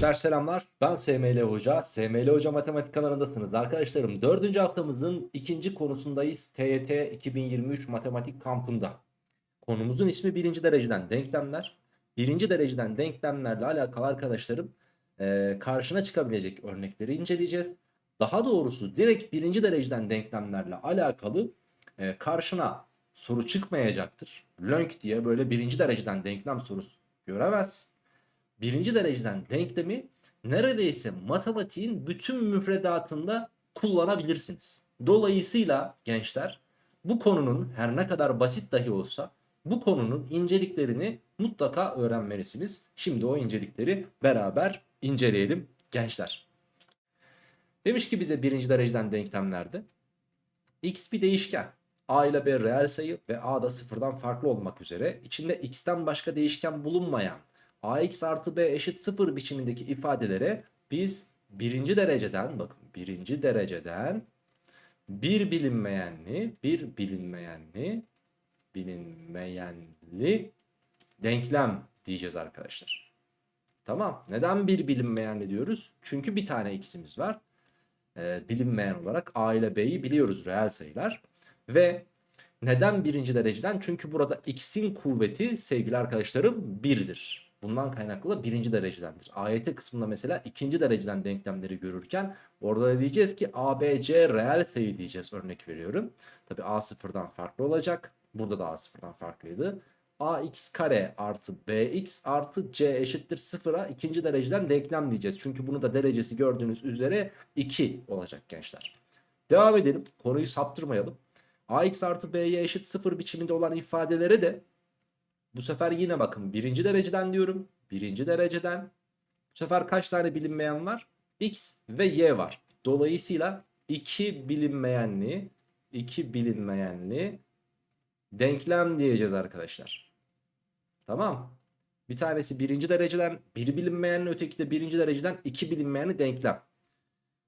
Gençler selamlar. Ben SML Hoca. SML Hoca Matematik kanalındasınız. Arkadaşlarım dördüncü haftamızın ikinci konusundayız. TYT 2023 Matematik kampında. Konumuzun ismi birinci dereceden denklemler. Birinci dereceden denklemlerle alakalı arkadaşlarım eee, karşına çıkabilecek örnekleri inceleyeceğiz. Daha doğrusu direkt birinci dereceden denklemlerle alakalı eee, karşına soru çıkmayacaktır. Lönk diye böyle birinci dereceden denklem sorusu göremezsin birinci dereceden denklemi neredeyse matematiğin bütün müfredatında kullanabilirsiniz. Dolayısıyla gençler bu konunun her ne kadar basit dahi olsa bu konunun inceliklerini mutlaka öğrenmelisiniz. Şimdi o incelikleri beraber inceleyelim gençler. Demiş ki bize birinci dereceden denklemlerde x bir değişken. A ile B reel sayı ve A da sıfırdan farklı olmak üzere içinde x'ten başka değişken bulunmayan ax artı b eşit 0 biçimindeki ifadelere biz birinci dereceden bakın birinci dereceden bir bilinmeyenli bir bilinmeyenli bilinmeyenli denklem diyeceğiz arkadaşlar. Tamam. Neden bir bilinmeyenli diyoruz? Çünkü bir tane x'imiz var. Ee, bilinmeyen olarak a ile b'yi biliyoruz reel sayılar. Ve neden birinci dereceden? Çünkü burada x'in kuvveti sevgili arkadaşlarım 1'dir. Bundan kaynaklı da birinci derecedendir. AYT kısmında mesela ikinci dereceden denklemleri görürken orada da diyeceğiz ki ABC reel sayı diyeceğiz örnek veriyorum. Tabi A sıfırdan farklı olacak. Burada da A sıfırdan farklıydı. AX kare artı BX artı C eşittir sıfıra ikinci dereceden denklem diyeceğiz. Çünkü bunu da derecesi gördüğünüz üzere 2 olacak gençler. Devam edelim. Konuyu saptırmayalım. AX artı B'ye eşit sıfır biçiminde olan ifadelere de bu sefer yine bakın birinci dereceden diyorum. Birinci dereceden. Bu sefer kaç tane bilinmeyen var? X ve Y var. Dolayısıyla iki bilinmeyenli iki bilinmeyenli denklem diyeceğiz arkadaşlar. Tamam. Bir tanesi birinci dereceden bir bilinmeyenli öteki de birinci dereceden iki bilinmeyenli denklem.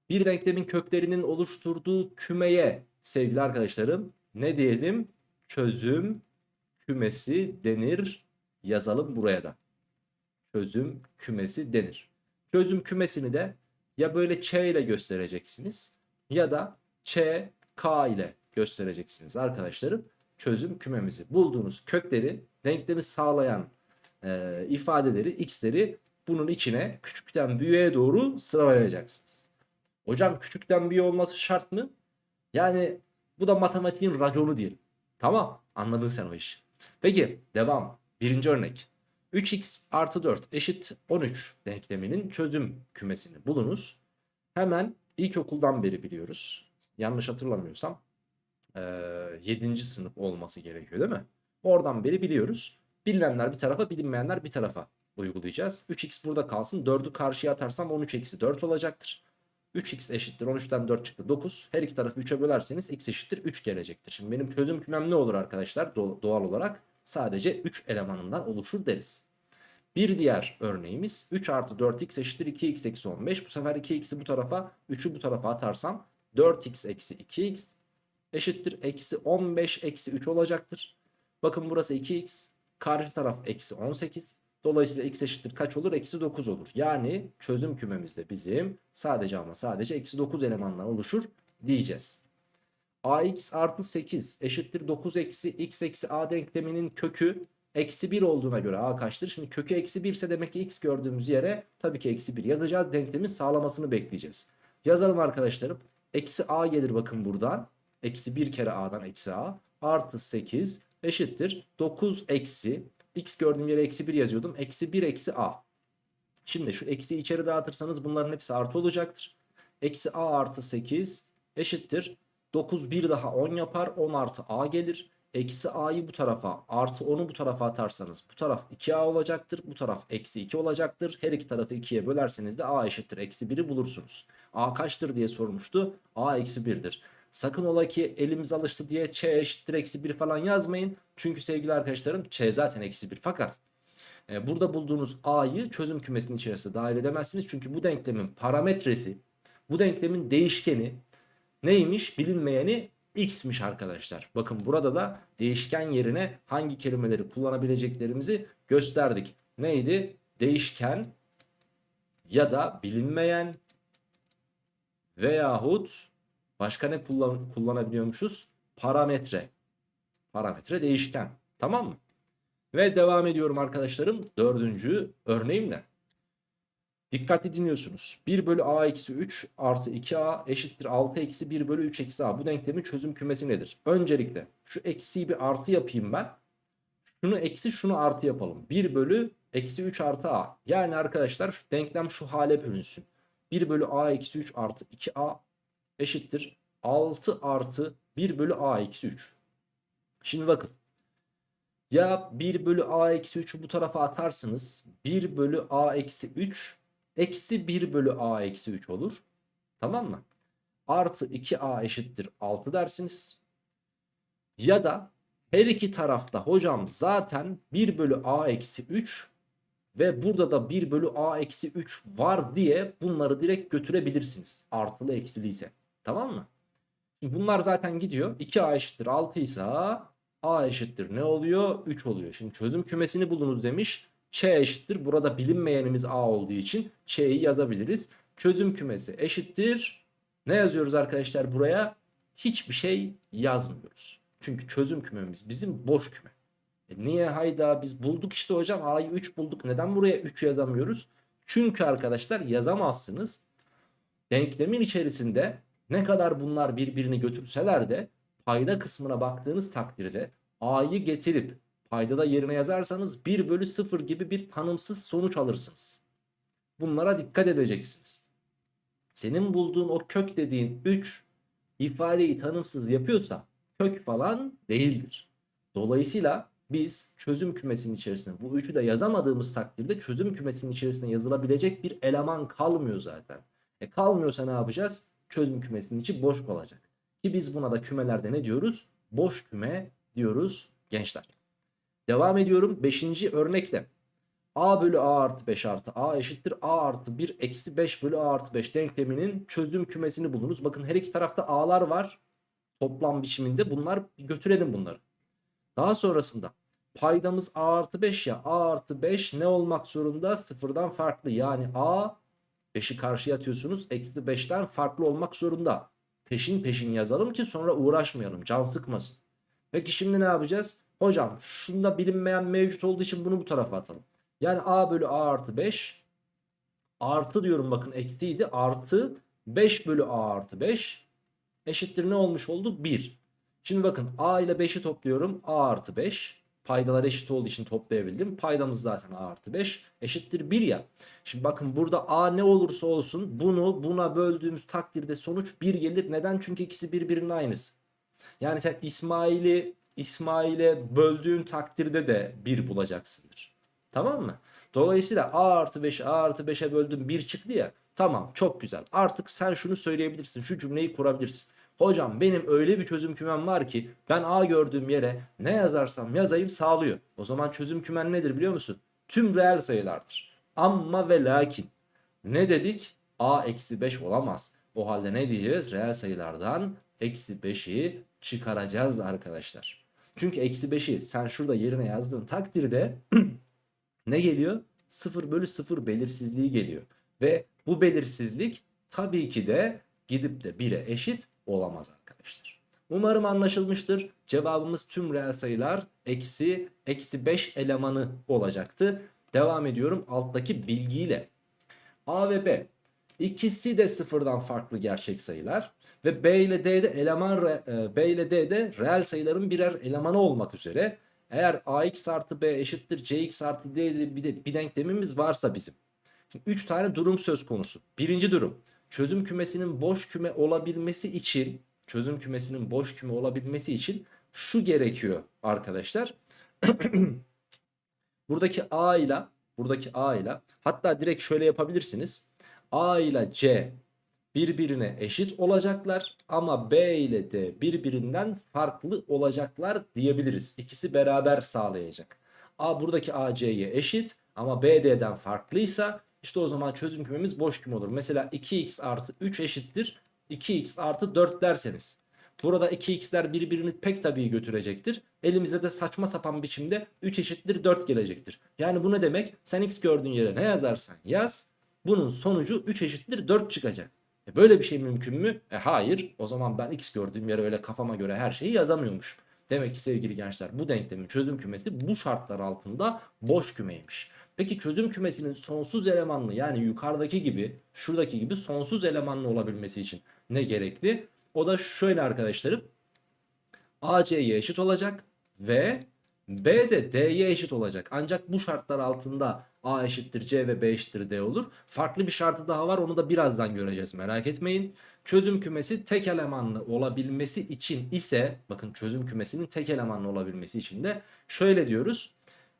Bir denklemin köklerinin oluşturduğu kümeye sevgili arkadaşlarım ne diyelim? Çözüm kümesi denir. Yazalım buraya da. Çözüm kümesi denir. Çözüm kümesini de ya böyle Ç ile göstereceksiniz ya da Ç, K ile göstereceksiniz arkadaşlarım. Çözüm kümemizi bulduğunuz kökleri denklemi sağlayan e, ifadeleri x'leri bunun içine küçükten büyüğe doğru sıralayacaksınız. Hocam küçükten büyüğe olması şart mı? Yani bu da matematiğin raconu diyelim. Tamam anladın sen o işi. Peki devam. Birinci örnek. 3x artı 4 eşit 13 denkleminin çözüm kümesini bulunuz. Hemen ilkokuldan beri biliyoruz. Yanlış hatırlamıyorsam 7. sınıf olması gerekiyor değil mi? Oradan beri biliyoruz. Bilinenler bir tarafa bilinmeyenler bir tarafa uygulayacağız. 3x burada kalsın 4'ü karşıya atarsam 13 eksi 4 olacaktır. 3x eşittir 13'ten 4 çıktı 9. Her iki tarafı 3'e bölerseniz x eşittir 3 gelecektir. Şimdi benim çözüm kümem ne olur arkadaşlar? Doğal olarak sadece 3 elemanından oluşur deriz. Bir diğer örneğimiz 3 artı 4x eşittir 2x eksi 15. Bu sefer 2x'i bu tarafa 3'ü bu tarafa atarsam 4x eksi 2x eşittir eksi 15 eksi 3 olacaktır. Bakın burası 2x karşı taraf eksi 18. Dolayısıyla x eşittir kaç olur? Eksi 9 olur. Yani çözüm kümemizde bizim sadece ama sadece eksi 9 elemandan oluşur diyeceğiz. ax artı 8 eşittir 9 eksi x eksi a denkleminin kökü eksi 1 olduğuna göre a kaçtır? Şimdi kökü eksi 1 ise demek ki x gördüğümüz yere tabii ki eksi 1 yazacağız. Denklemin sağlamasını bekleyeceğiz. Yazalım arkadaşlarım. Eksi a gelir bakın buradan. Eksi 1 kere a'dan eksi a artı 8 eşittir 9 eksi x gördüğüm yere eksi 1 yazıyordum. Eksi 1 eksi a. Şimdi şu eksi içeri dağıtırsanız bunların hepsi artı olacaktır. Eksi a artı 8 eşittir. 9 bir daha 10 yapar. 10 artı a gelir. Eksi a'yı bu tarafa artı 10'u bu tarafa atarsanız bu taraf 2a olacaktır. Bu taraf eksi 2 olacaktır. Her iki tarafı 2'ye bölerseniz de a eşittir. Eksi 1'i bulursunuz. a kaçtır diye sormuştu. a eksi 1'dir. Sakın ola ki elimiz alıştı diye ç eşittir eksi 1 falan yazmayın. Çünkü sevgili arkadaşlarım ç zaten eksi 1 fakat e, burada bulduğunuz a'yı çözüm kümesinin içerisine dahil edemezsiniz. Çünkü bu denklemin parametresi bu denklemin değişkeni neymiş bilinmeyeni x'miş arkadaşlar. Bakın burada da değişken yerine hangi kelimeleri kullanabileceklerimizi gösterdik. Neydi? Değişken ya da bilinmeyen veyahut başka ne kullan kullanabiliyormuşuz? Parametre. Parametre değişken. Tamam mı? Ve devam ediyorum arkadaşlarım. Dördüncü örneğimle. Dikkatli dinliyorsunuz. 1 bölü a eksi 3 artı 2a eşittir 6 eksi 1 bölü 3 eksi a. Bu denklemin çözüm kümesi nedir? Öncelikle şu eksiyi bir artı yapayım ben. Şunu eksi şunu artı yapalım. 1 bölü eksi 3 artı a. Yani arkadaşlar şu denklem şu hale bölünsün. 1 bölü a eksi 3 artı 2a eşittir 6 artı 1 bölü a eksi 3. Şimdi bakın. Ya 1 bölü a eksi 3'ü bu tarafa atarsınız. 1 bölü a eksi 3 eksi 1 bölü a eksi 3 olur. Tamam mı? Artı 2a eşittir 6 dersiniz. Ya da her iki tarafta hocam zaten 1 bölü a eksi 3 ve burada da 1 bölü a eksi 3 var diye bunları direkt götürebilirsiniz. Artılı eksili ise. Tamam mı? Şimdi bunlar zaten gidiyor. 2a eşittir 6 ise a eşittir ne oluyor? 3 oluyor. Şimdi çözüm kümesini bulunuz demiş. Ç eşittir. Burada bilinmeyenimiz a olduğu için Ç'yi yazabiliriz. Çözüm kümesi eşittir. Ne yazıyoruz arkadaşlar buraya? Hiçbir şey yazmıyoruz. Çünkü çözüm kümemiz bizim boş küme. E niye hayda biz bulduk işte hocam a'yı 3 bulduk. Neden buraya 3 yazamıyoruz? Çünkü arkadaşlar yazamazsınız. Denklemin içerisinde ne kadar bunlar birbirini götürseler de payda kısmına baktığınız takdirde a'yı getirip paydada yerine yazarsanız 1 bölü 0 gibi bir tanımsız sonuç alırsınız. Bunlara dikkat edeceksiniz. Senin bulduğun o kök dediğin 3 ifadeyi tanımsız yapıyorsa kök falan değildir. Dolayısıyla biz çözüm kümesinin içerisinde bu üçü de yazamadığımız takdirde çözüm kümesinin içerisinde yazılabilecek bir eleman kalmıyor zaten. E kalmıyorsa ne yapacağız? Çözüm kümesinin içi boş kalacak. Ki biz buna da kümelerde ne diyoruz? Boş küme diyoruz gençler. Devam ediyorum 5. örnekle. a bölü a artı 5 artı a eşittir a artı 1 eksi 5 bölü a artı 5 denkleminin çözüm kümesini bulunuz. Bakın her iki tarafta a'lar var. Toplam biçiminde bunlar götürelim bunları. Daha sonrasında paydamız a artı 5 ya a artı 5 ne olmak zorunda? Sıfırdan farklı yani a 5'i karşıya atıyorsunuz. Eksi 5'ten farklı olmak zorunda. Peşin peşin yazalım ki sonra uğraşmayalım. Can sıkmasın. Peki şimdi ne yapacağız? Hocam şunda bilinmeyen mevcut olduğu için bunu bu tarafa atalım. Yani a bölü a artı 5 artı diyorum bakın eksiydi. Artı 5 bölü a artı 5 eşittir ne olmuş oldu? 1. Şimdi bakın a ile 5'i topluyorum. a artı 5 paydalar eşit olduğu için toplayabildim. Paydamız zaten a artı 5 eşittir 1 ya. Şimdi bakın burada a ne olursa olsun bunu buna böldüğümüz takdirde sonuç 1 gelir. Neden? Çünkü ikisi birbirinin aynısı. Yani sen İsmail'i İsmail'e böldüğün takdirde de 1 bulacaksındır. Tamam mı? Dolayısıyla a artı 5'i a artı 5'e böldüm 1 çıktı ya. Tamam çok güzel. Artık sen şunu söyleyebilirsin. Şu cümleyi kurabilirsin. Hocam benim öyle bir çözüm kümem var ki ben A gördüğüm yere ne yazarsam yazayım sağlıyor. O zaman çözüm kümen nedir biliyor musun? Tüm reel sayılardır. Amma ve lakin. Ne dedik? A eksi 5 olamaz. O halde ne diyeceğiz? Reel sayılardan eksi 5'i çıkaracağız arkadaşlar. Çünkü eksi 5'i sen şurada yerine yazdığın takdirde ne geliyor? 0 bölü 0 belirsizliği geliyor. Ve bu belirsizlik tabii ki de gidip de 1'e eşit olamaz arkadaşlar. Umarım anlaşılmıştır. Cevabımız tüm reel sayılar eksi eksi 5 elemanı olacaktı. Devam ediyorum alttaki bilgiyle. A ve B ikisi de sıfırdan farklı gerçek sayılar ve B ile D'de eleman e, B ile D'de reel sayıların birer elemanı olmak üzere eğer ax artı b eşittir cx artı d bir, de, bir denklemimiz varsa bizim. Şimdi 3 tane durum söz konusu. Birinci durum çözüm kümesinin boş küme olabilmesi için çözüm kümesinin boş küme olabilmesi için şu gerekiyor arkadaşlar. buradaki A ile buradaki A ile hatta direkt şöyle yapabilirsiniz. A ile C birbirine eşit olacaklar ama B ile D birbirinden farklı olacaklar diyebiliriz. İkisi beraber sağlayacak. A buradaki AC'ye eşit ama BD'den farklıysa işte o zaman çözüm kümemiz boş küme olur. Mesela 2x artı 3 eşittir 2x artı 4 derseniz. Burada 2x'ler birbirini pek tabii götürecektir. Elimizde de saçma sapan biçimde 3 eşittir 4 gelecektir. Yani bu ne demek? Sen x gördüğün yere ne yazarsan yaz. bunun sonucu 3 eşittir 4 çıkacak. E böyle bir şey mümkün mü? E hayır. O zaman ben x gördüğüm yere öyle kafama göre her şeyi yazamıyormuşum. Demek ki sevgili gençler bu denklemin çözüm kümesi bu şartlar altında boş kümeymiş. Peki çözüm kümesinin sonsuz elemanlı yani yukarıdaki gibi şuradaki gibi sonsuz elemanlı olabilmesi için ne gerekli? O da şöyle arkadaşlarım. A C'ye eşit olacak ve B de D'ye eşit olacak. Ancak bu şartlar altında A eşittir C ve B eşittir D olur. Farklı bir şartı daha var onu da birazdan göreceğiz merak etmeyin. Çözüm kümesi tek elemanlı olabilmesi için ise bakın çözüm kümesinin tek elemanlı olabilmesi için de şöyle diyoruz.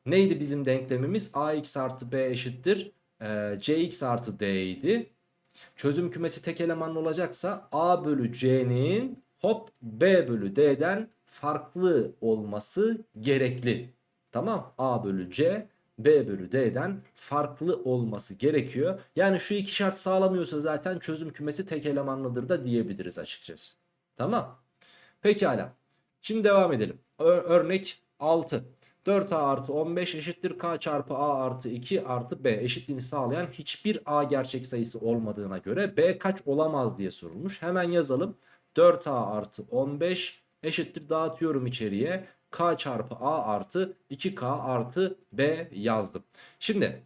Neydi bizim denklemimiz? AX artı B eşittir e, CX artı D idi. Çözüm kümesi tek elemanlı olacaksa A bölü C'nin hop B bölü D'den farklı olması gerekli. Tamam A bölü C B bölü D'den farklı olması gerekiyor. Yani şu iki şart sağlamıyorsa zaten çözüm kümesi tek elemanlıdır da diyebiliriz açıkçası. Tamam. Pekala. Şimdi devam edelim. Ö- örnek 6. 4a artı 15 eşittir k çarpı a artı 2 artı b eşitliğini sağlayan hiçbir a gerçek sayısı olmadığına göre b kaç olamaz diye sorulmuş. Hemen yazalım. 4a artı 15 eşittir dağıtıyorum içeriye k çarpı a artı 2k artı b yazdım. Şimdi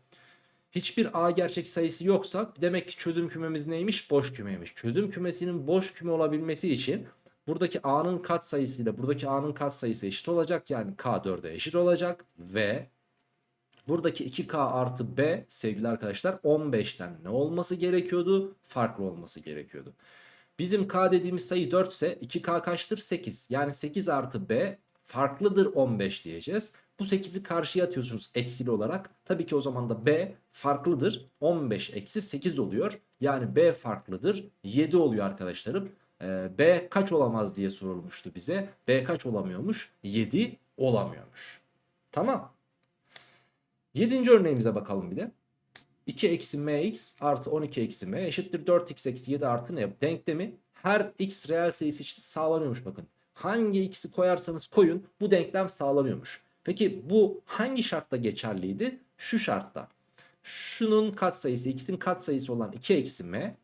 hiçbir a gerçek sayısı yoksa demek ki çözüm kümemiz neymiş? Boş kümeymiş. Çözüm kümesinin boş küme olabilmesi için buradaki a'nın katsayısıyla buradaki a'nın katsayısı eşit olacak. Yani k 4'e eşit olacak ve buradaki 2k artı b sevgili arkadaşlar 15'ten ne olması gerekiyordu? Farklı olması gerekiyordu. Bizim k dediğimiz sayı 4 ise 2k kaçtır? 8. Yani 8 artı b farklıdır 15 diyeceğiz. Bu 8'i karşıya atıyorsunuz eksili olarak. Tabii ki o zaman da b farklıdır. 15 eksi 8 oluyor. Yani b farklıdır. 7 oluyor arkadaşlarım. Ee, b kaç olamaz diye sorulmuştu bize. b kaç olamıyormuş? 7 olamıyormuş. Tamam. 7. örneğimize bakalım bir de. 2 eksi mx artı 12 eksi m eşittir 4x eksi 7 artı ne? Denklemi her x reel sayısı için sağlanıyormuş bakın. Hangi x'i koyarsanız koyun bu denklem sağlanıyormuş. Peki bu hangi şartta geçerliydi? Şu şartta. Şunun katsayısı x'in katsayısı olan 2 eksi m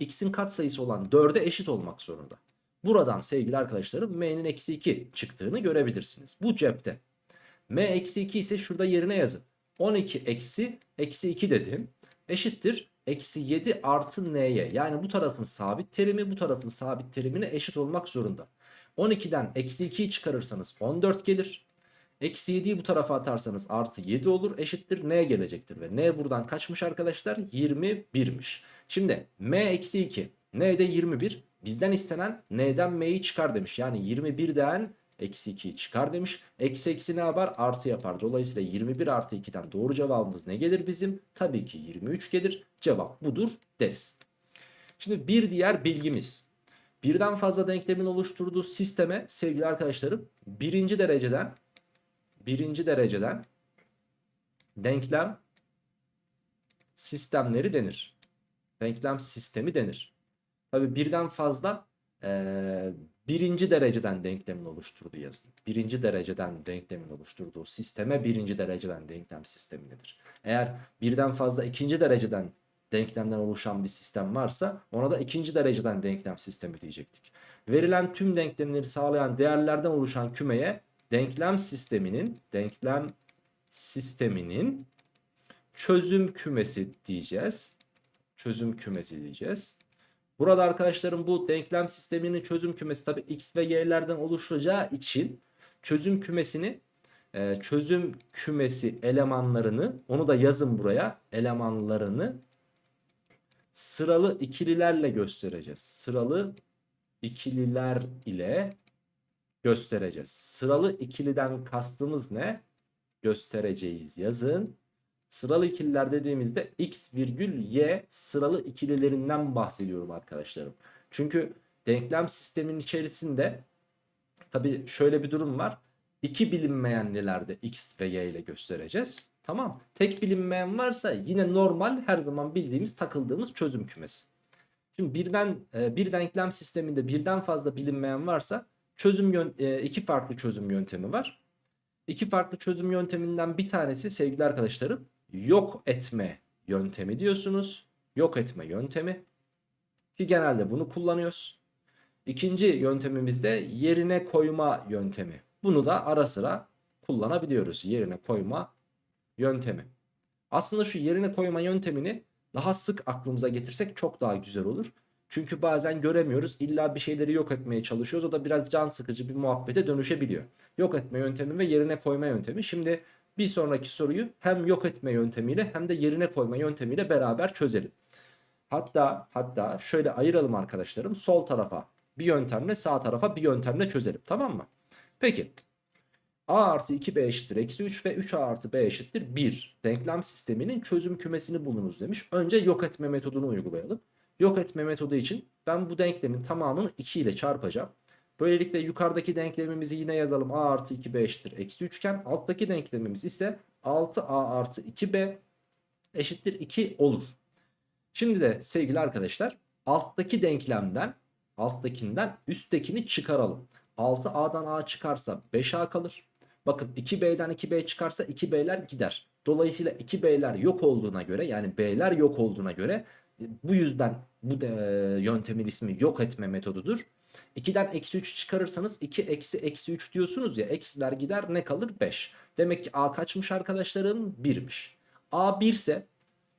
x'in katsayısı olan 4'e eşit olmak zorunda. Buradan sevgili arkadaşlarım m'nin eksi 2 çıktığını görebilirsiniz. Bu cepte. m eksi 2 ise şurada yerine yazın. 12 eksi eksi 2 dedim. Eşittir eksi 7 artı n'ye. Yani bu tarafın sabit terimi bu tarafın sabit terimine eşit olmak zorunda. 12'den eksi 2'yi çıkarırsanız 14 gelir. Eksi 7'yi bu tarafa atarsanız artı 7 olur eşittir n gelecektir. Ve n buradan kaçmış arkadaşlar? 21'miş. Şimdi m eksi 2 n de 21 bizden istenen n'den m'yi çıkar demiş. Yani 21'den eksi 2'yi çıkar demiş. Eksi eksi ne yapar? Artı yapar. Dolayısıyla 21 artı 2'den doğru cevabımız ne gelir bizim? Tabii ki 23 gelir. Cevap budur deriz. Şimdi bir diğer bilgimiz. Birden fazla denklemin oluşturduğu sisteme sevgili arkadaşlarım birinci dereceden birinci dereceden denklem sistemleri denir. Denklem sistemi denir. Tabi birden fazla ee, birinci dereceden denklemin oluşturduğu yazın. Birinci dereceden denklemin oluşturduğu sisteme birinci dereceden denklem sistemi denir. Eğer birden fazla ikinci dereceden denklemden oluşan bir sistem varsa ona da ikinci dereceden denklem sistemi diyecektik. Verilen tüm denklemleri sağlayan değerlerden oluşan kümeye denklem sisteminin denklem sisteminin çözüm kümesi diyeceğiz. Çözüm kümesi diyeceğiz. Burada arkadaşlarım bu denklem sisteminin çözüm kümesi tabi x ve y'lerden oluşacağı için çözüm kümesini e, çözüm kümesi elemanlarını onu da yazın buraya elemanlarını sıralı ikililerle göstereceğiz. Sıralı ikililer ile göstereceğiz. Sıralı ikiliden kastımız ne? Göstereceğiz yazın. Sıralı ikililer dediğimizde x virgül y sıralı ikililerinden bahsediyorum arkadaşlarım. Çünkü denklem sistemin içerisinde tabi şöyle bir durum var. İki bilinmeyenlilerde x ve y ile göstereceğiz. Tamam. Tek bilinmeyen varsa yine normal her zaman bildiğimiz takıldığımız çözüm kümesi. Şimdi birden e, bir denklem sisteminde birden fazla bilinmeyen varsa çözüm e, iki farklı çözüm yöntemi var. İki farklı çözüm yönteminden bir tanesi sevgili arkadaşlarım yok etme yöntemi diyorsunuz. Yok etme yöntemi. Ki genelde bunu kullanıyoruz. İkinci yöntemimiz de yerine koyma yöntemi. Bunu da ara sıra kullanabiliyoruz. Yerine koyma yöntemi. Aslında şu yerine koyma yöntemini daha sık aklımıza getirsek çok daha güzel olur. Çünkü bazen göremiyoruz. İlla bir şeyleri yok etmeye çalışıyoruz. O da biraz can sıkıcı bir muhabbete dönüşebiliyor. Yok etme yöntemi ve yerine koyma yöntemi. Şimdi bir sonraki soruyu hem yok etme yöntemiyle hem de yerine koyma yöntemiyle beraber çözelim. Hatta hatta şöyle ayıralım arkadaşlarım. Sol tarafa bir yöntemle sağ tarafa bir yöntemle çözelim. Tamam mı? Peki. A artı 2B eşittir eksi 3 ve 3A artı B eşittir 1. Denklem sisteminin çözüm kümesini bulunuz demiş. Önce yok etme metodunu uygulayalım. Yok etme metodu için ben bu denklemin tamamını 2 ile çarpacağım. Böylelikle yukarıdaki denklemimizi yine yazalım. A artı 2B eşittir eksi 3 iken alttaki denklemimiz ise 6A artı 2B eşittir 2 olur. Şimdi de sevgili arkadaşlar alttaki denklemden alttakinden üsttekini çıkaralım. 6A'dan A çıkarsa 5A kalır. Bakın 2B'den 2B çıkarsa 2B'ler gider. Dolayısıyla 2B'ler yok olduğuna göre yani B'ler yok olduğuna göre bu yüzden bu de, yöntemin ismi yok etme metodudur. 2'den eksi 3 çıkarırsanız 2 eksi eksi 3 diyorsunuz ya eksiler gider ne kalır 5. Demek ki A kaçmış arkadaşlarım 1'miş. A 1 ise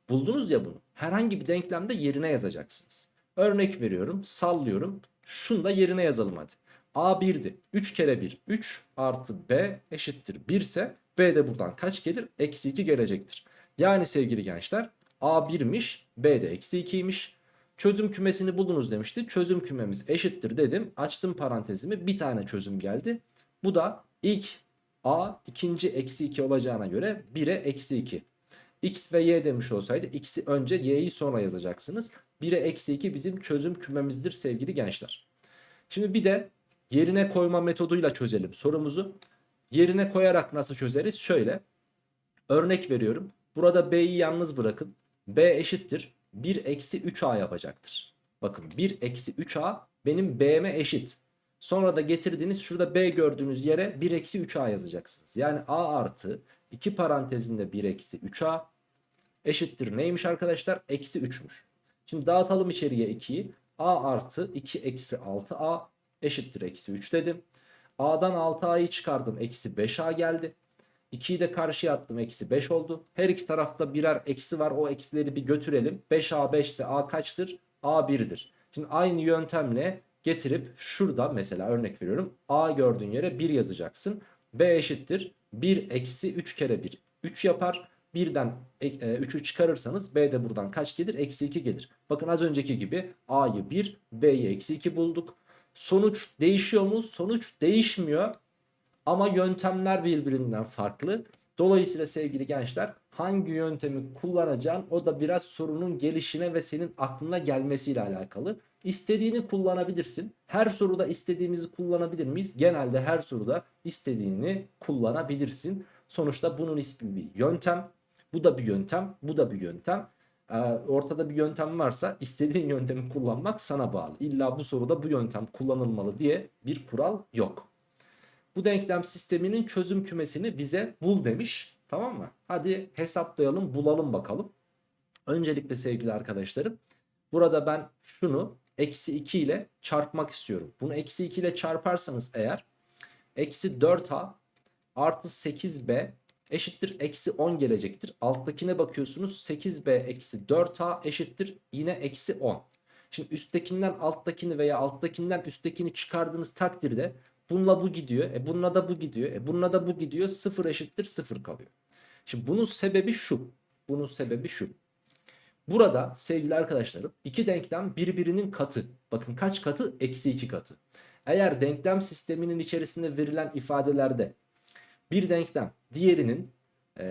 buldunuz ya bunu herhangi bir denklemde yerine yazacaksınız. Örnek veriyorum sallıyorum şunu da yerine yazalım hadi. A 1'di 3 kere 1 3 artı B eşittir 1 ise B de buradan kaç gelir? Eksi 2 gelecektir. Yani sevgili gençler A 1'miş B de eksi 2'ymiş. Çözüm kümesini bulunuz demişti. Çözüm kümemiz eşittir dedim. Açtım parantezimi bir tane çözüm geldi. Bu da ilk A ikinci eksi 2 olacağına göre 1'e eksi 2. X ve Y demiş olsaydı X'i önce Y'yi sonra yazacaksınız. 1'e eksi 2 bizim çözüm kümemizdir sevgili gençler. Şimdi bir de yerine koyma metoduyla çözelim sorumuzu. Yerine koyarak nasıl çözeriz? Şöyle. Örnek veriyorum. Burada B'yi yalnız bırakın. B eşittir. 1 eksi 3A yapacaktır. Bakın 1 eksi 3A benim B'me eşit. Sonra da getirdiğiniz şurada B gördüğünüz yere 1 eksi 3A yazacaksınız. Yani A artı 2 parantezinde 1 eksi 3A eşittir neymiş arkadaşlar? Eksi 3'müş. Şimdi dağıtalım içeriye 2'yi. A artı 2 eksi 6A eşittir eksi 3 dedim. A'dan 6A'yı çıkardım. Eksi 5A geldi. 2'yi de karşıya attım. Eksi 5 oldu. Her iki tarafta birer eksi var. O eksileri bir götürelim. 5A 5 ise A kaçtır? A 1'dir. Şimdi aynı yöntemle getirip şurada mesela örnek veriyorum. A gördüğün yere 1 yazacaksın. B eşittir. 1 eksi 3 kere 1. 3 yapar. Birden 3'ü çıkarırsanız B de buradan kaç gelir? Eksi 2 gelir. Bakın az önceki gibi A'yı 1, B'yi eksi 2 bulduk. Sonuç değişiyor mu? Sonuç değişmiyor. Ama yöntemler birbirinden farklı. Dolayısıyla sevgili gençler hangi yöntemi kullanacağın o da biraz sorunun gelişine ve senin aklına gelmesiyle alakalı. İstediğini kullanabilirsin. Her soruda istediğimizi kullanabilir miyiz? Genelde her soruda istediğini kullanabilirsin. Sonuçta bunun ismi bir yöntem. Bu da bir yöntem. Bu da bir yöntem. Ee, ortada bir yöntem varsa istediğin yöntemi kullanmak sana bağlı. İlla bu soruda bu yöntem kullanılmalı diye bir kural yok. Bu denklem sisteminin çözüm kümesini bize bul demiş. Tamam mı? Hadi hesaplayalım bulalım bakalım. Öncelikle sevgili arkadaşlarım. Burada ben şunu eksi 2 ile çarpmak istiyorum. Bunu eksi 2 ile çarparsanız eğer eksi 4a artı 8b eşittir eksi 10 gelecektir. Alttakine bakıyorsunuz 8b eksi 4a eşittir yine eksi 10. Şimdi üsttekinden alttakini veya alttakinden üsttekini çıkardığınız takdirde bununla bu gidiyor. E bununla da bu gidiyor. E bununla da bu gidiyor. 0 eşittir 0 kalıyor. Şimdi bunun sebebi şu. Bunun sebebi şu. Burada sevgili arkadaşlarım iki denklem birbirinin katı. Bakın kaç katı? Eksi 2 katı. Eğer denklem sisteminin içerisinde verilen ifadelerde bir denklem diğerinin e,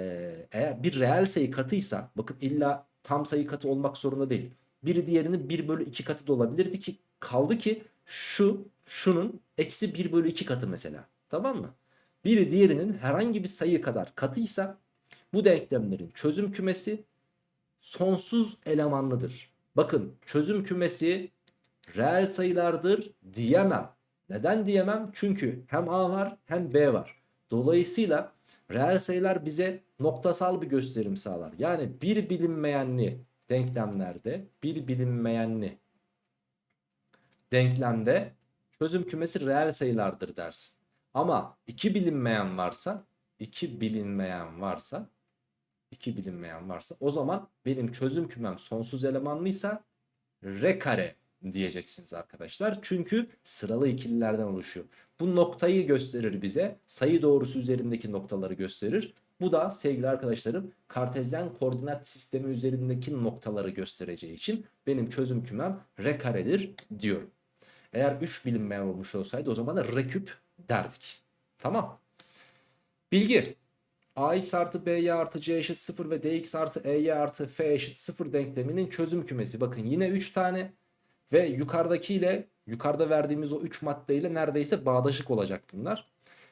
eğer bir reel sayı katıysa bakın illa tam sayı katı olmak zorunda değil. Biri diğerinin 1 bölü 2 katı da olabilirdi ki kaldı ki şu şunun eksi 1 bölü 2 katı mesela. Tamam mı? Biri diğerinin herhangi bir sayı kadar katıysa bu denklemlerin çözüm kümesi sonsuz elemanlıdır. Bakın çözüm kümesi reel sayılardır diyemem. Neden diyemem? Çünkü hem A var hem B var. Dolayısıyla reel sayılar bize noktasal bir gösterim sağlar. Yani bir bilinmeyenli denklemlerde bir bilinmeyenli denklemde çözüm kümesi reel sayılardır dersin. Ama iki bilinmeyen varsa iki bilinmeyen varsa iki bilinmeyen varsa o zaman benim çözüm kümem sonsuz elemanlıysa R kare diyeceksiniz arkadaşlar. Çünkü sıralı ikililerden oluşuyor. Bu noktayı gösterir bize. Sayı doğrusu üzerindeki noktaları gösterir. Bu da sevgili arkadaşlarım kartezyen koordinat sistemi üzerindeki noktaları göstereceği için benim çözüm kümem R karedir diyorum. Eğer 3 bilinmeyen olmuş olsaydı o zaman da R küp derdik. Tamam. Bilgi. ax artı by artı c eşit 0 ve dx artı ey artı f eşit 0 denkleminin çözüm kümesi. Bakın yine 3 tane ve yukarıdakiyle yukarıda verdiğimiz o 3 maddeyle neredeyse bağdaşık olacak bunlar.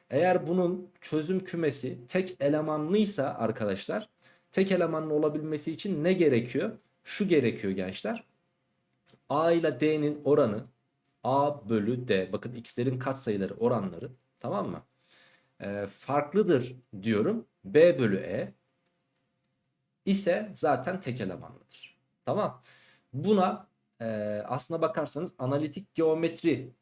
Eğer bunun çözüm kümesi tek elemanlıysa arkadaşlar tek elemanlı olabilmesi için ne gerekiyor? Şu gerekiyor gençler. A ile D'nin oranı A bölü D. Bakın x'lerin katsayıları oranları tamam mı? Ee, farklıdır diyorum. B bölü E ise zaten tek elemanlıdır. Tamam. Buna e, aslına bakarsanız analitik geometri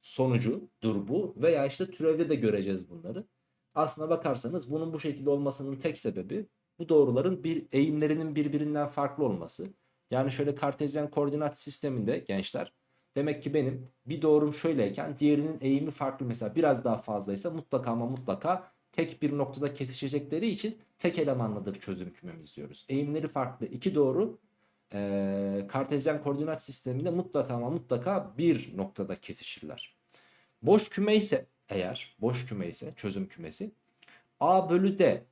sonucudur bu veya işte türevde de göreceğiz bunları. Aslına bakarsanız bunun bu şekilde olmasının tek sebebi bu doğruların bir eğimlerinin birbirinden farklı olması. Yani şöyle kartezyen koordinat sisteminde gençler demek ki benim bir doğrum şöyleyken diğerinin eğimi farklı mesela biraz daha fazlaysa mutlaka ama mutlaka tek bir noktada kesişecekleri için tek elemanlıdır çözüm kümemiz diyoruz. Eğimleri farklı iki doğru e, kartezyen koordinat sisteminde mutlaka ama mutlaka bir noktada kesişirler. Boş küme ise eğer boş küme ise çözüm kümesi A bölü D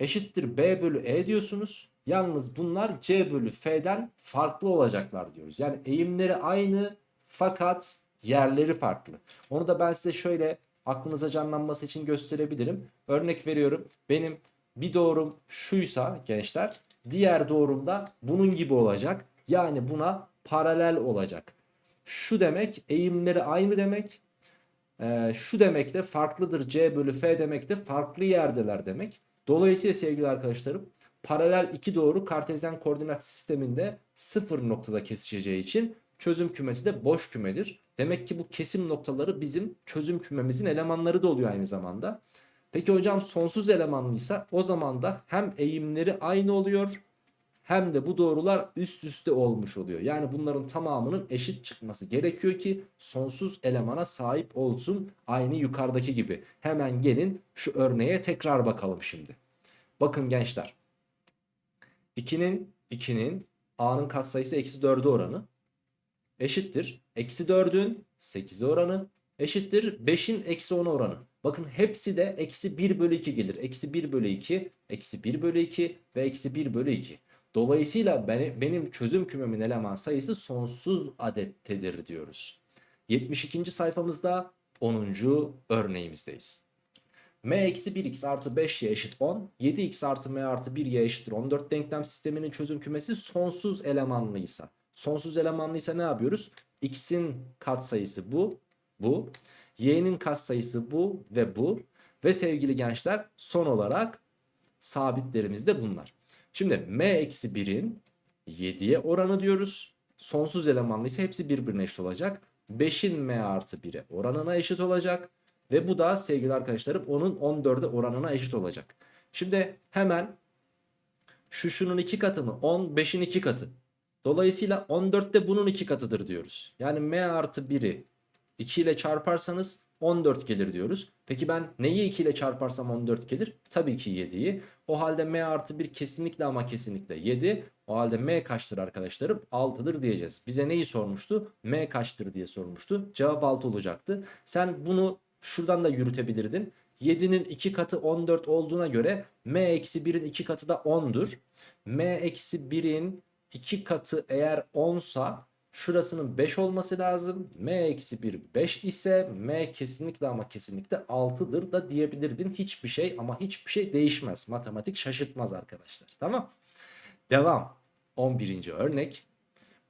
eşittir B bölü E diyorsunuz. Yalnız bunlar C bölü F'den farklı olacaklar diyoruz. Yani eğimleri aynı fakat yerleri farklı. Onu da ben size şöyle aklınıza canlanması için gösterebilirim. Örnek veriyorum. Benim bir doğrum şuysa gençler diğer doğrum da bunun gibi olacak. Yani buna paralel olacak. Şu demek eğimleri aynı demek. Ee, şu demek de farklıdır C bölü F demek de farklı yerdeler demek. Dolayısıyla sevgili arkadaşlarım paralel iki doğru kartezyen koordinat sisteminde sıfır noktada kesişeceği için çözüm kümesi de boş kümedir. Demek ki bu kesim noktaları bizim çözüm kümemizin elemanları da oluyor aynı zamanda. Peki hocam sonsuz elemanlıysa o zaman da hem eğimleri aynı oluyor hem de bu doğrular üst üste olmuş oluyor. Yani bunların tamamının eşit çıkması gerekiyor ki sonsuz elemana sahip olsun aynı yukarıdaki gibi. Hemen gelin şu örneğe tekrar bakalım şimdi. Bakın gençler. 2'nin 2'nin a'nın katsayısı eksi 4'e oranı eşittir. Eksi 4'ün 8'e oranı eşittir. 5'in eksi 10 oranı. Bakın hepsi de eksi 1 bölü 2 gelir. Eksi 1 bölü 2, eksi 1 bölü 2 ve eksi 1 bölü 2. Dolayısıyla benim çözüm kümemin eleman sayısı sonsuz adettedir diyoruz. 72. sayfamızda 10. örneğimizdeyiz. m eksi 1x artı 5y eşit 10. 7x artı m artı 1y eşittir 14 denklem sisteminin çözüm kümesi sonsuz elemanlıysa. Sonsuz elemanlıysa ne yapıyoruz? x'in katsayısı bu, bu. y'nin katsayısı bu ve bu. Ve sevgili gençler son olarak sabitlerimiz de bunlar. Şimdi m-1'in 7'ye oranı diyoruz. Sonsuz elemanlı ise hepsi birbirine eşit olacak. 5'in m artı 1'e oranına eşit olacak. Ve bu da sevgili arkadaşlarım onun 14'e oranına eşit olacak. Şimdi hemen şu şunun iki katı mı? 10 5'in iki katı. Dolayısıyla 14 de bunun iki katıdır diyoruz. Yani m artı 1'i 2 ile çarparsanız 14 gelir diyoruz. Peki ben neyi 2 ile çarparsam 14 gelir? Tabii ki 7'yi. O halde m artı 1 kesinlikle ama kesinlikle 7. O halde m kaçtır arkadaşlarım? 6'dır diyeceğiz. Bize neyi sormuştu? m kaçtır diye sormuştu. Cevap 6 olacaktı. Sen bunu şuradan da yürütebilirdin. 7'nin 2 katı 14 olduğuna göre m eksi 1'in 2 katı da 10'dur. m eksi 1'in 2 katı eğer 10 sa Şurasının 5 olması lazım. M eksi 1 5 ise M kesinlikle ama kesinlikle 6'dır da diyebilirdin. Hiçbir şey ama hiçbir şey değişmez. Matematik şaşırtmaz arkadaşlar. Tamam. Devam. 11. örnek.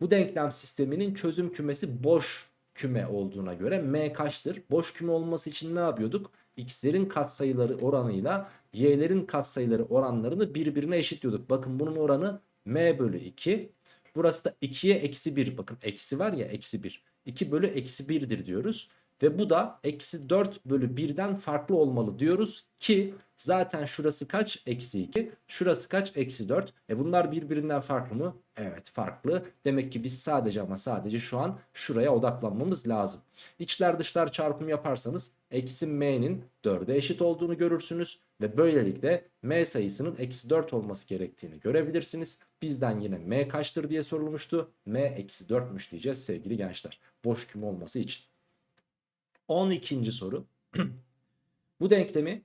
Bu denklem sisteminin çözüm kümesi boş küme olduğuna göre M kaçtır? Boş küme olması için ne yapıyorduk? x'lerin katsayıları oranıyla y'lerin katsayıları oranlarını birbirine eşitliyorduk. Bakın bunun oranı m bölü 2. Burası da 2'ye eksi 1. Bakın eksi var ya eksi 1. 2 bölü eksi 1'dir diyoruz. Ve bu da eksi 4 bölü 1'den farklı olmalı diyoruz ki zaten şurası kaç? Eksi 2. Şurası kaç? Eksi 4. E bunlar birbirinden farklı mı? Evet farklı. Demek ki biz sadece ama sadece şu an şuraya odaklanmamız lazım. İçler dışlar çarpımı yaparsanız eksi m'nin 4'e eşit olduğunu görürsünüz. Ve böylelikle m sayısının eksi 4 olması gerektiğini görebilirsiniz. Bizden yine m kaçtır diye sorulmuştu. m eksi 4'müş diyeceğiz sevgili gençler. Boş küme olması için. 12. soru. Bu denklemi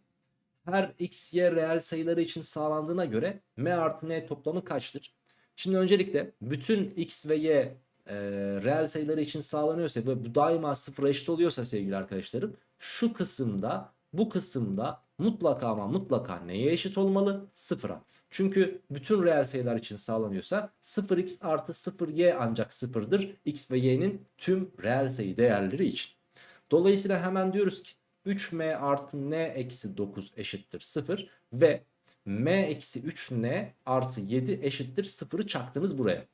her x, y reel sayıları için sağlandığına göre m artı n toplamı kaçtır? Şimdi öncelikle bütün x ve y e, reel sayıları için sağlanıyorsa ve bu daima sıfıra eşit oluyorsa sevgili arkadaşlarım şu kısımda bu kısımda mutlaka ama mutlaka neye eşit olmalı? Sıfıra. Çünkü bütün reel sayılar için sağlanıyorsa 0x artı 0y ancak sıfırdır. x ve y'nin tüm reel sayı değerleri için. Dolayısıyla hemen diyoruz ki 3m artı n eksi 9 eşittir 0 ve m eksi 3n artı 7 eşittir 0'ı çaktınız buraya.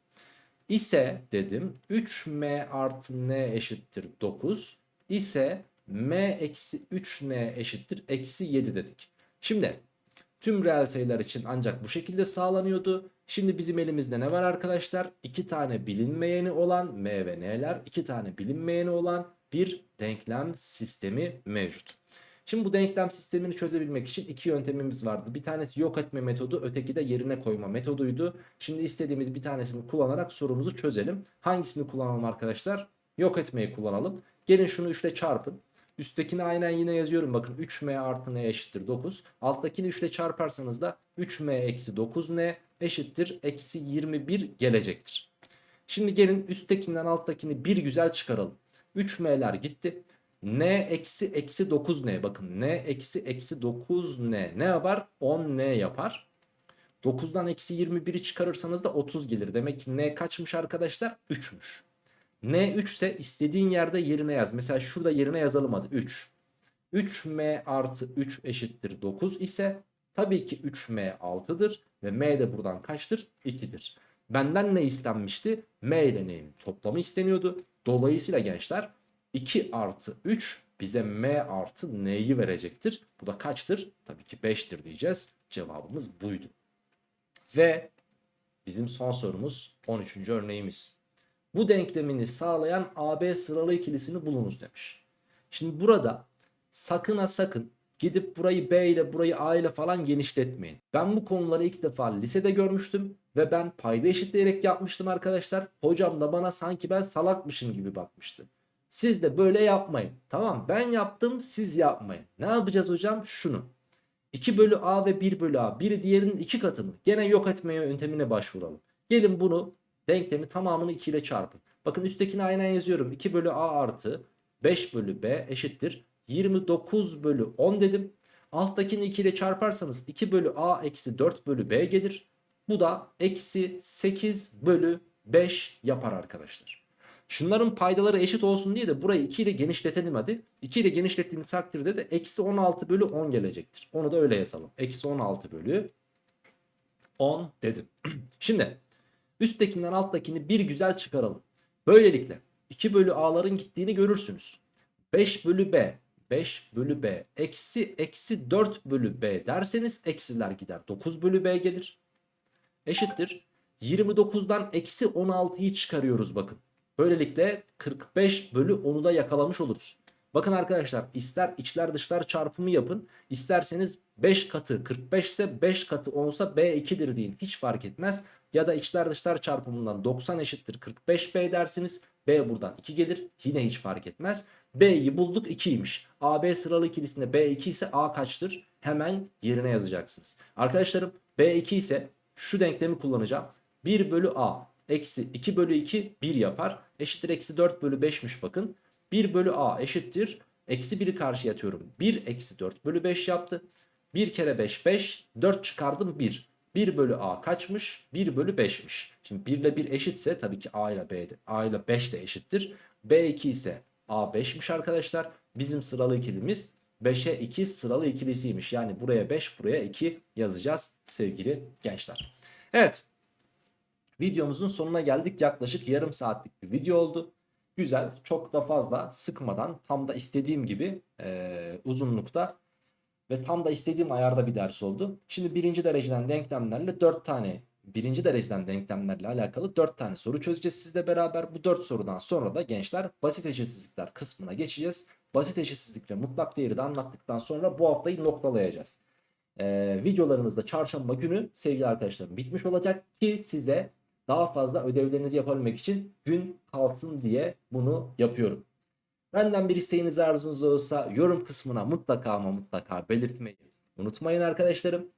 İse dedim 3m artı n eşittir 9 ise m eksi 3n eşittir eksi 7 dedik. Şimdi tüm reel sayılar için ancak bu şekilde sağlanıyordu. Şimdi bizim elimizde ne var arkadaşlar? 2 tane bilinmeyeni olan m ve n'ler, 2 tane bilinmeyeni olan bir denklem sistemi mevcut. Şimdi bu denklem sistemini çözebilmek için iki yöntemimiz vardı. Bir tanesi yok etme metodu, öteki de yerine koyma metoduydu. Şimdi istediğimiz bir tanesini kullanarak sorumuzu çözelim. Hangisini kullanalım arkadaşlar? Yok etmeyi kullanalım. Gelin şunu 3 ile çarpın. Üsttekini aynen yine yazıyorum. Bakın 3m artı n eşittir 9. Alttakini 3 ile çarparsanız da 3m eksi 9n eşittir eksi 21 gelecektir. Şimdi gelin üsttekinden alttakini bir güzel çıkaralım. 3m'ler gitti. n eksi eksi 9n bakın n eksi eksi 9n ne yapar? 10n yapar. 9'dan eksi 21'i çıkarırsanız da 30 gelir. Demek ki n kaçmış arkadaşlar? 3'müş. n 3 ise istediğin yerde yerine yaz. Mesela şurada yerine yazalım hadi 3. 3m artı 3 eşittir 9 ise tabii ki 3m 6'dır. Ve m de buradan kaçtır? 2'dir. Benden ne istenmişti? m ile n'nin toplamı isteniyordu. Dolayısıyla gençler 2 artı 3 bize m artı n'yi verecektir. Bu da kaçtır? Tabii ki 5'tir diyeceğiz. Cevabımız buydu. Ve bizim son sorumuz 13. örneğimiz. Bu denklemini sağlayan AB sıralı ikilisini bulunuz demiş. Şimdi burada sakın ha sakın gidip burayı B ile burayı A ile falan genişletmeyin. Ben bu konuları ilk defa lisede görmüştüm ve ben payda eşitleyerek yapmıştım arkadaşlar. Hocam da bana sanki ben salakmışım gibi bakmıştı. Siz de böyle yapmayın. Tamam ben yaptım siz yapmayın. Ne yapacağız hocam? Şunu. 2 bölü A ve 1 bölü A. Biri diğerinin 2 katı mı? Gene yok etme yöntemine başvuralım. Gelin bunu denklemi tamamını 2 ile çarpın. Bakın üsttekini aynen yazıyorum. 2 bölü A artı 5 bölü B eşittir. 29 bölü 10 dedim. Alttakini 2 ile çarparsanız 2 bölü A eksi 4 bölü B gelir. Bu da eksi 8 bölü 5 yapar arkadaşlar. Şunların paydaları eşit olsun diye de burayı 2 ile genişletelim hadi. 2 ile genişlettiğiniz takdirde de eksi 16 bölü 10 gelecektir. Onu da öyle yazalım. Eksi 16 bölü 10 dedim. Şimdi üsttekinden alttakini bir güzel çıkaralım. Böylelikle 2 bölü a'ların gittiğini görürsünüz. 5 bölü b 5 bölü b eksi eksi 4 bölü b derseniz eksiler gider. 9 bölü b gelir. Eşittir. 29'dan eksi 16'yı çıkarıyoruz bakın. Böylelikle 45 bölü 10'u da yakalamış oluruz. Bakın arkadaşlar ister içler dışlar çarpımı yapın. İsterseniz 5 katı 45 ise 5 katı 10 ise B2'dir deyin. Hiç fark etmez. Ya da içler dışlar çarpımından 90 eşittir 45B dersiniz. B buradan 2 gelir. Yine hiç fark etmez. B'yi bulduk 2'ymiş. AB sıralı ikilisinde B2 ise A kaçtır? Hemen yerine yazacaksınız. Arkadaşlarım B2 ise şu denklemi kullanacağım. 1 bölü A eksi 2 bölü 2 1 yapar. Eşittir eksi 4 bölü 5'miş bakın. 1 bölü a eşittir. Eksi 1'i karşıya atıyorum. 1 eksi 4 bölü 5 yaptı. 1 kere 5 5. 4 çıkardım 1. 1 bölü a kaçmış? 1 bölü 5'miş. Şimdi 1 ile 1 eşitse tabii ki a ile b de, a ile 5 de eşittir. b2 ise a 5'miş arkadaşlar. Bizim sıralı ikilimiz 5'e 2 sıralı ikilisiymiş. Yani buraya 5 buraya 2 yazacağız sevgili gençler. Evet videomuzun sonuna geldik. Yaklaşık yarım saatlik bir video oldu. Güzel çok da fazla sıkmadan tam da istediğim gibi e, uzunlukta ve tam da istediğim ayarda bir ders oldu. Şimdi birinci dereceden denklemlerle 4 tane birinci dereceden denklemlerle alakalı 4 tane soru çözeceğiz sizle beraber. Bu 4 sorudan sonra da gençler basit eşitsizlikler kısmına geçeceğiz. Basit eşitsizlik ve mutlak değeri de anlattıktan sonra bu haftayı noktalayacağız. Ee, videolarımızda çarşamba günü sevgili arkadaşlarım bitmiş olacak ki size daha fazla ödevlerinizi yapabilmek için gün kalsın diye bunu yapıyorum. Benden bir isteğiniz arzunuz olursa yorum kısmına mutlaka ama mutlaka belirtmeyi unutmayın arkadaşlarım.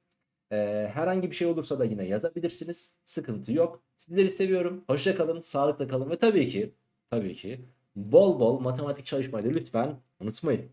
Ee, herhangi bir şey olursa da yine yazabilirsiniz. Sıkıntı yok. Sizleri seviyorum. Hoşça kalın, sağlıkla kalın ve tabii ki tabii ki bol bol matematik çalışmayı lütfen unutmayın.